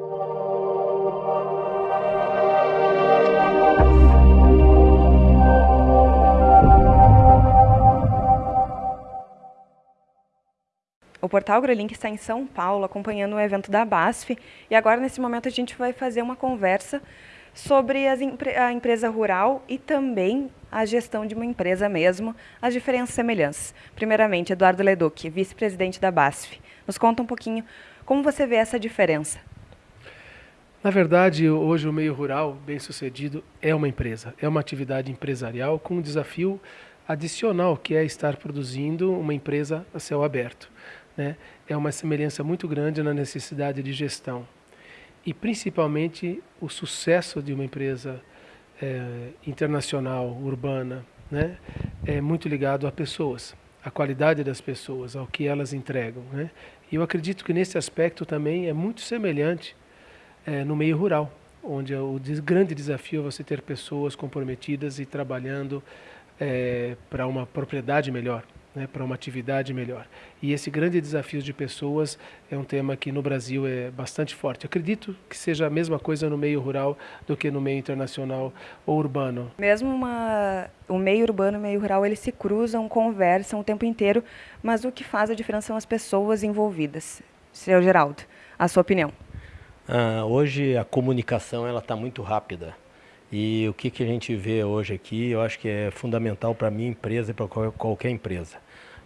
O Portal AgroLink está em São Paulo acompanhando o evento da BASF e agora nesse momento a gente vai fazer uma conversa sobre a empresa rural e também a gestão de uma empresa mesmo, as diferenças e semelhanças. Primeiramente, Eduardo Leduc, vice-presidente da BASF. Nos conta um pouquinho como você vê essa diferença. Na verdade, hoje o meio rural, bem sucedido, é uma empresa, é uma atividade empresarial com um desafio adicional, que é estar produzindo uma empresa a céu aberto né, é uma semelhança muito grande na necessidade de gestão. E principalmente o sucesso de uma empresa é, internacional, urbana, né, é muito ligado a pessoas, a qualidade das pessoas, ao que elas entregam. Né? E eu acredito que nesse aspecto também é muito semelhante é, no meio rural, onde o grande desafio é você ter pessoas comprometidas e trabalhando é, para uma propriedade melhor né, para uma atividade melhor. E esse grande desafio de pessoas é um tema que no Brasil é bastante forte. acredito que seja a mesma coisa no meio rural do que no meio internacional ou urbano. Mesmo uma, o meio urbano e o meio rural, eles se cruzam, conversam o tempo inteiro, mas o que faz a diferença são as pessoas envolvidas. Seu Geraldo, a sua opinião? Ah, hoje a comunicação ela está muito rápida. E o que, que a gente vê hoje aqui, eu acho que é fundamental para a minha empresa e para qualquer empresa.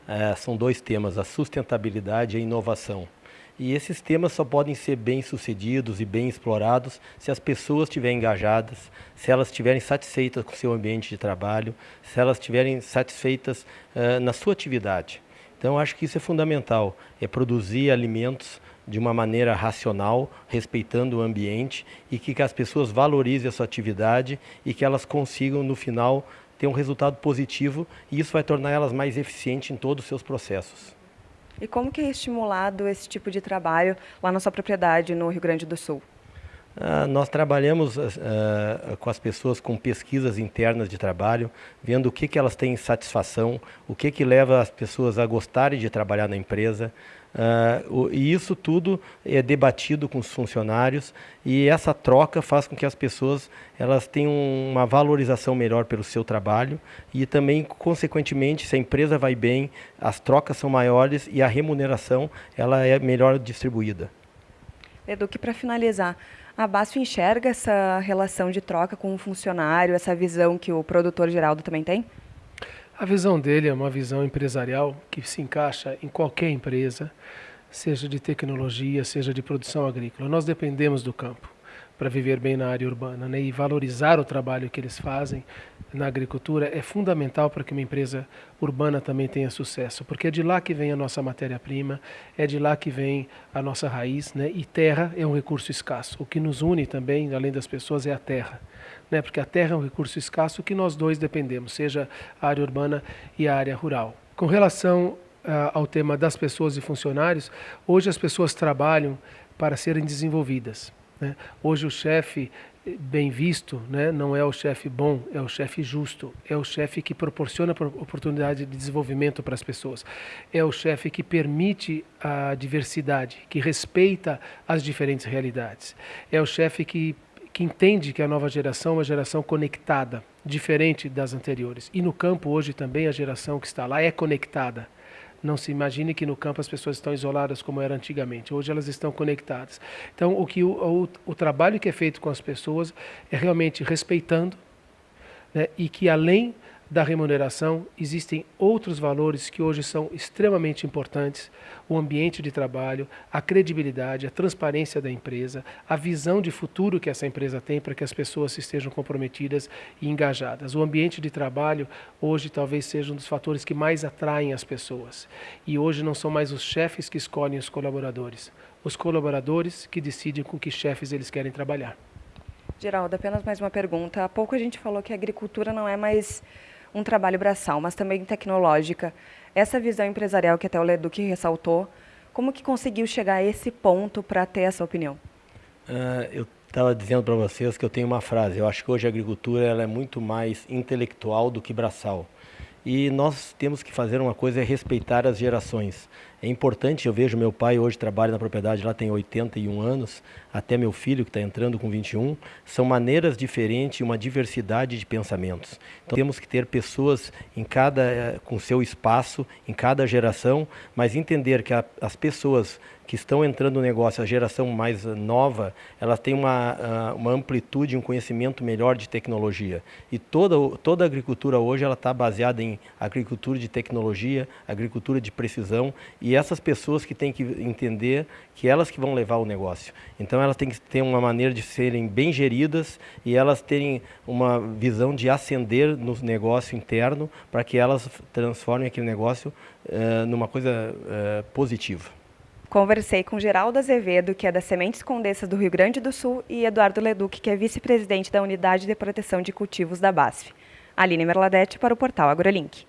É, são dois temas, a sustentabilidade e a inovação. E esses temas só podem ser bem sucedidos e bem explorados se as pessoas estiverem engajadas, se elas estiverem satisfeitas com o seu ambiente de trabalho, se elas estiverem satisfeitas uh, na sua atividade. Então, acho que isso é fundamental, é produzir alimentos de uma maneira racional, respeitando o ambiente e que, que as pessoas valorizem a sua atividade e que elas consigam, no final, ter um resultado positivo e isso vai tornar elas mais eficientes em todos os seus processos. E como que é estimulado esse tipo de trabalho lá na sua propriedade no Rio Grande do Sul? Uh, nós trabalhamos uh, com as pessoas com pesquisas internas de trabalho, vendo o que, que elas têm satisfação, o que, que leva as pessoas a gostarem de trabalhar na empresa, Uh, e isso tudo é debatido com os funcionários e essa troca faz com que as pessoas elas tenham uma valorização melhor pelo seu trabalho e também, consequentemente, se a empresa vai bem, as trocas são maiores e a remuneração ela é melhor distribuída. Edu, para finalizar, a BASF enxerga essa relação de troca com o funcionário, essa visão que o produtor Geraldo também tem? A visão dele é uma visão empresarial que se encaixa em qualquer empresa, seja de tecnologia, seja de produção agrícola. Nós dependemos do campo para viver bem na área urbana né? e valorizar o trabalho que eles fazem na agricultura é fundamental para que uma empresa urbana também tenha sucesso, porque é de lá que vem a nossa matéria-prima, é de lá que vem a nossa raiz, né? e terra é um recurso escasso. O que nos une também, além das pessoas, é a terra né? porque a terra é um recurso escasso que nós dois dependemos, seja a área urbana e a área rural. Com relação uh, ao tema das pessoas e funcionários, hoje as pessoas trabalham para serem desenvolvidas. Né? Hoje o chefe bem visto, né? não é o chefe bom, é o chefe justo, é o chefe que proporciona oportunidade de desenvolvimento para as pessoas, é o chefe que permite a diversidade, que respeita as diferentes realidades, é o chefe que que entende que a nova geração é uma geração conectada, diferente das anteriores. E no campo hoje também a geração que está lá é conectada. Não se imagine que no campo as pessoas estão isoladas como era antigamente. Hoje elas estão conectadas. Então, o, que o, o, o trabalho que é feito com as pessoas é realmente respeitando né, e que além da remuneração, existem outros valores que hoje são extremamente importantes: o ambiente de trabalho, a credibilidade, a transparência da empresa, a visão de futuro que essa empresa tem para que as pessoas estejam comprometidas e engajadas. O ambiente de trabalho hoje talvez seja um dos fatores que mais atraem as pessoas. E hoje não são mais os chefes que escolhem os colaboradores, os colaboradores que decidem com que chefes eles querem trabalhar. Geraldo, apenas mais uma pergunta. Há pouco a gente falou que a agricultura não é mais um trabalho braçal, mas também tecnológica. Essa visão empresarial que até o Leduc ressaltou, como que conseguiu chegar a esse ponto para ter essa opinião? Uh, eu estava dizendo para vocês que eu tenho uma frase, eu acho que hoje a agricultura ela é muito mais intelectual do que braçal. E nós temos que fazer uma coisa, é respeitar as gerações. É importante, eu vejo meu pai hoje trabalha na propriedade, lá tem 81 anos, até meu filho que está entrando com 21, são maneiras diferentes, uma diversidade de pensamentos. Então temos que ter pessoas em cada, eh, com seu espaço, em cada geração, mas entender que a, as pessoas que estão entrando no negócio, a geração mais nova, ela tem uma, ah, uma amplitude, um conhecimento melhor de tecnologia. E toda, toda a agricultura hoje ela está baseada em agricultura de tecnologia, agricultura de precisão, e essas pessoas que têm que entender que elas que vão levar o negócio. Então elas têm que ter uma maneira de serem bem geridas e elas terem uma visão de ascender no negócio interno para que elas transformem aquele negócio uh, numa coisa uh, positiva. Conversei com Geraldo Azevedo, que é da Sementes Condessas do Rio Grande do Sul, e Eduardo Leduc, que é vice-presidente da Unidade de Proteção de Cultivos da BASF. Aline Merladete para o portal AgroLink.